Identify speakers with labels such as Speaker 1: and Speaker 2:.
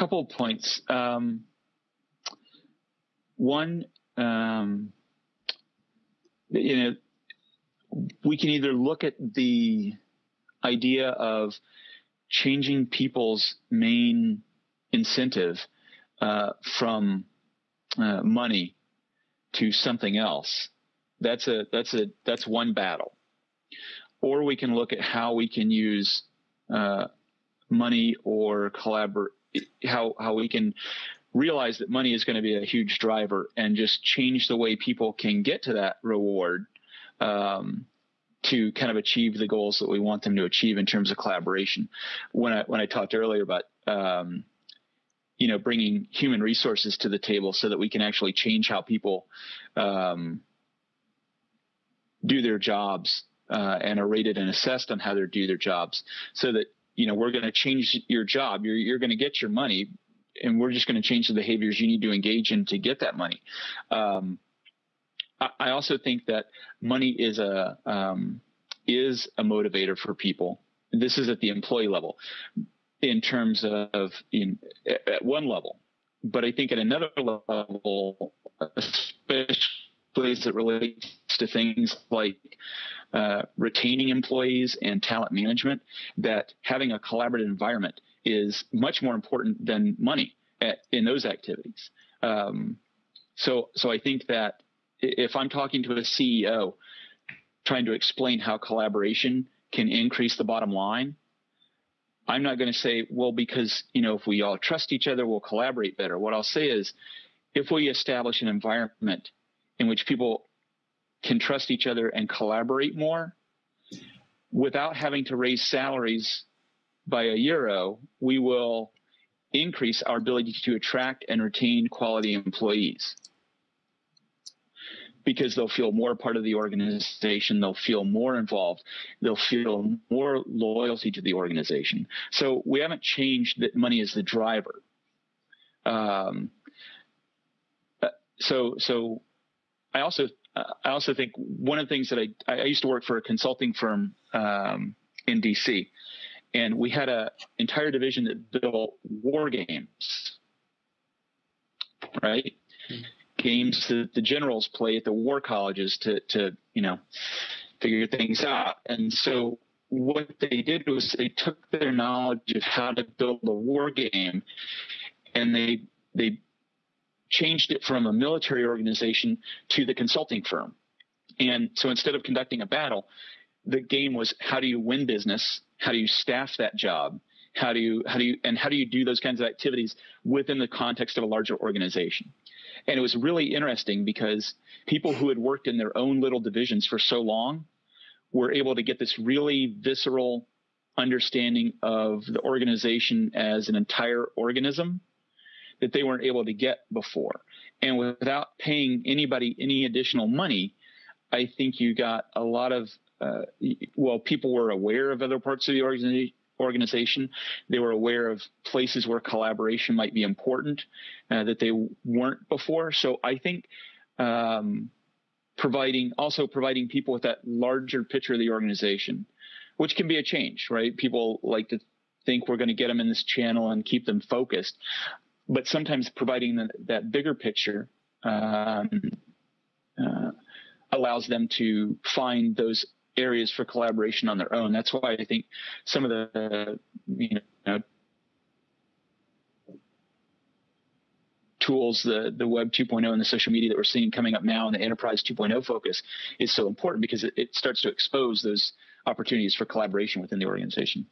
Speaker 1: couple of points. Um, one, um, you know, we can either look at the idea of changing people's main incentive uh, from uh, money to something else. That's a that's a that's one battle. Or we can look at how we can use uh, money or collaborate how how we can realize that money is going to be a huge driver and just change the way people can get to that reward um, to kind of achieve the goals that we want them to achieve in terms of collaboration. When I when I talked earlier about um, you know bringing human resources to the table so that we can actually change how people um, do their jobs uh, and are rated and assessed on how they do their jobs, so that you know we're going to change your job. You're you're going to get your money, and we're just going to change the behaviors you need to engage in to get that money. Um, I also think that money is a um, is a motivator for people. This is at the employee level, in terms of in at one level, but I think at another level, especially as it relates to things like uh, retaining employees and talent management, that having a collaborative environment is much more important than money at, in those activities. Um, so, so I think that if I'm talking to a CEO trying to explain how collaboration can increase the bottom line, I'm not going to say, well, because, you know, if we all trust each other, we'll collaborate better. What I'll say is if we establish an environment in which people can trust each other and collaborate more without having to raise salaries by a euro, we will increase our ability to attract and retain quality employees because they'll feel more part of the organization. They'll feel more involved. They'll feel more loyalty to the organization. So we haven't changed that money is the driver. Um, uh, so, so I also, I also think one of the things that I, I used to work for a consulting firm um, in DC, and we had an entire division that built war games, right? Mm-hmm games that the generals play at the war colleges to to you know figure things out. And so what they did was they took their knowledge of how to build a war game and they they changed it from a military organization to the consulting firm. And so instead of conducting a battle, the game was how do you win business? How do you staff that job? How do you how do you and how do you do those kinds of activities within the context of a larger organization? And it was really interesting because people who had worked in their own little divisions for so long were able to get this really visceral understanding of the organization as an entire organism that they weren't able to get before. And without paying anybody any additional money, I think you got a lot of, uh, well, people were aware of other parts of the organization organization. They were aware of places where collaboration might be important uh, that they weren't before. So I think um, providing also providing people with that larger picture of the organization, which can be a change, right? People like to think we're going to get them in this channel and keep them focused, but sometimes providing the, that bigger picture. Um, uh, allows them to find those areas for collaboration on their own. That's why I think some of the you know tools, the the Web 2.0 and the social media that we're seeing coming up now, and the Enterprise 2.0 focus is so important because it, it starts to expose those opportunities for collaboration within the organization.